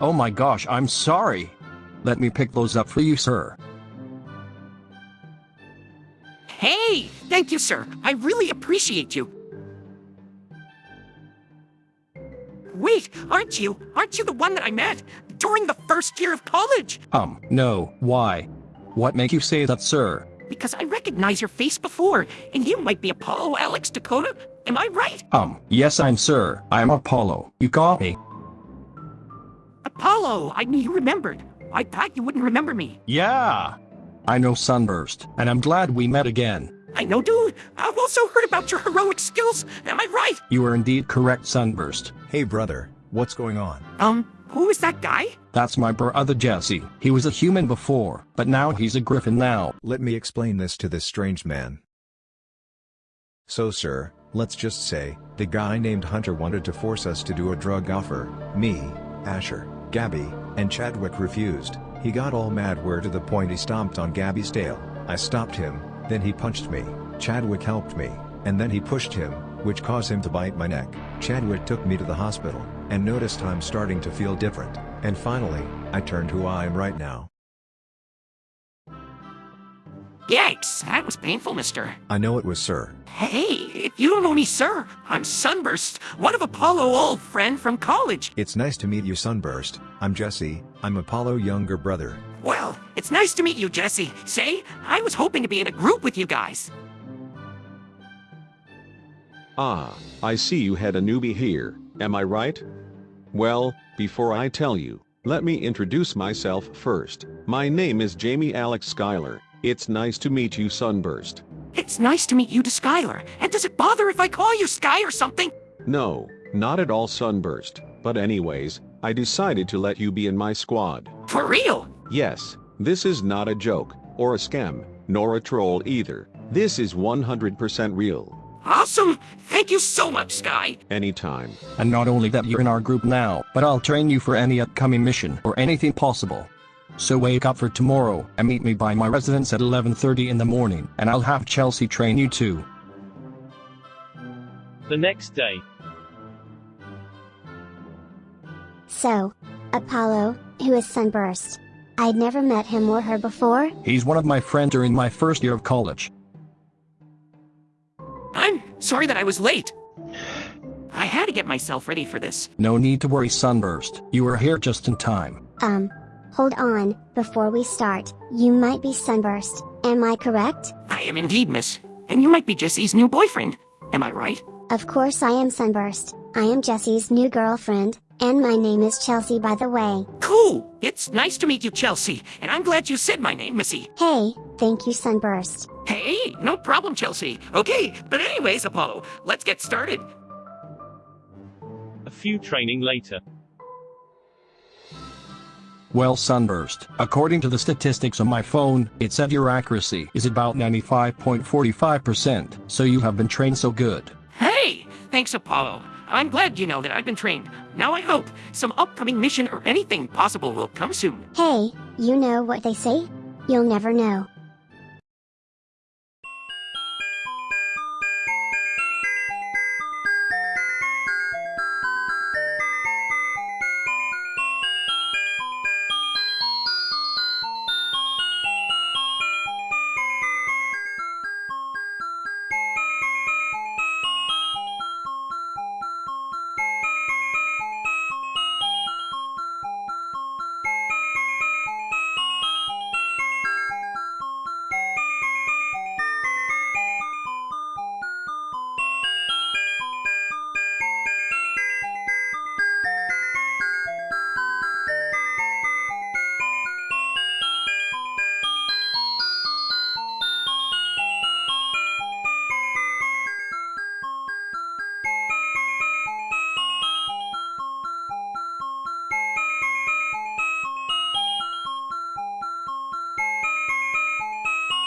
Oh my gosh, I'm sorry. Let me pick those up for you, sir. Hey, thank you, sir. I really appreciate you. Wait, aren't you? Aren't you the one that I met during the first year of college? Um, no, why? What make you say that, sir? Because I recognize your face before, and you might be Apollo Alex Dakota. Am I right? Um, yes, I'm sir. I'm Apollo. You got me. Apollo, I knew you remembered. I thought you wouldn't remember me. Yeah. I know Sunburst, and I'm glad we met again. I know, dude. I've also heard about your heroic skills. Am I right? You are indeed correct, Sunburst. Hey brother, what's going on? Um, who is that guy? That's my brother Jesse. He was a human before, but now he's a griffin now. Let me explain this to this strange man. So sir, let's just say, the guy named Hunter wanted to force us to do a drug offer. Me, Asher, Gabby, and Chadwick refused. He got all mad where to the point he stomped on Gabby's tail. I stopped him, then he punched me. Chadwick helped me, and then he pushed him, which caused him to bite my neck. Chadwick took me to the hospital, and noticed I'm starting to feel different. And finally, I turned who I am right now. Yikes, that was painful, mister. I know it was sir. Hey, if you don't know me, sir, I'm Sunburst, one of Apollo old friend from college. It's nice to meet you Sunburst. I'm Jesse, I'm Apollo younger brother. Well, it's nice to meet you, Jesse. Say, I was hoping to be in a group with you guys. Ah, I see you had a newbie here, am I right? Well, before I tell you, let me introduce myself first. My name is Jamie Alex Schuyler. It's nice to meet you, Sunburst. It's nice to meet you to Skylar. And does it bother if I call you Sky or something? No, not at all Sunburst. But anyways, I decided to let you be in my squad. For real? Yes, this is not a joke, or a scam, nor a troll either. This is 100% real. Awesome! Thank you so much, Sky. Anytime. And not only that you're in our group now, but I'll train you for any upcoming mission or anything possible. So wake up for tomorrow and meet me by my residence at 11.30 in the morning, and I'll have Chelsea train you too. The next day. So, Apollo, who is Sunburst. I'd never met him or her before. He's one of my friends during my first year of college. I'm sorry that I was late. I had to get myself ready for this. No need to worry, Sunburst. You were here just in time. Um, hold on, before we start, you might be Sunburst, am I correct? I am indeed, miss. And you might be Jesse's new boyfriend. Am I right? Of course I am Sunburst. I am Jesse's new girlfriend, and my name is Chelsea by the way. Cool! It's nice to meet you, Chelsea. And I'm glad you said my name, Missy. Hey, thank you Sunburst. Hey, no problem, Chelsea. Okay, but anyways, Apollo, let's get started. A few training later. Well, Sunburst, according to the statistics on my phone, it said your accuracy is about 95.45%, so you have been trained so good. Hey, thanks, Apollo. I'm glad you know that I've been trained. Now I hope some upcoming mission or anything possible will come soon. Hey, you know what they say? You'll never know.